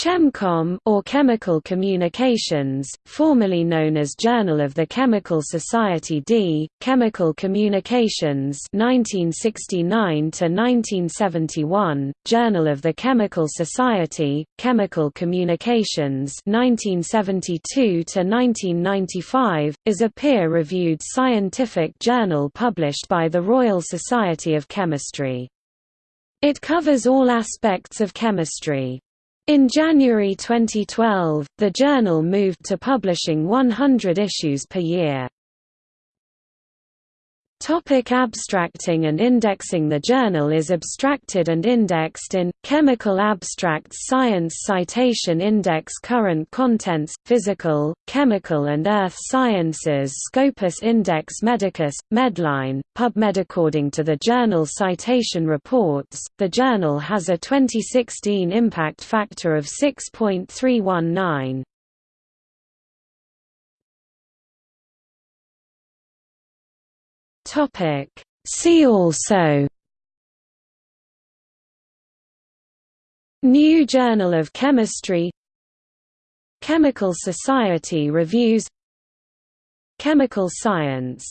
ChemComm or Chemical Communications, formerly known as Journal of the Chemical Society D, Chemical Communications 1969 to 1971, Journal of the Chemical Society, Chemical Communications 1972 to 1995, is a peer-reviewed scientific journal published by the Royal Society of Chemistry. It covers all aspects of chemistry. In January 2012, the journal moved to publishing 100 issues per year. Topic abstracting and indexing The journal is abstracted and indexed in, Chemical Abstracts Science Citation Index Current Contents, Physical, Chemical and Earth Sciences Scopus Index Medicus, Medline, PubMed According to the journal Citation Reports, the journal has a 2016 impact factor of 6.319. Topic. See also New Journal of Chemistry Chemical Society Reviews Chemical Science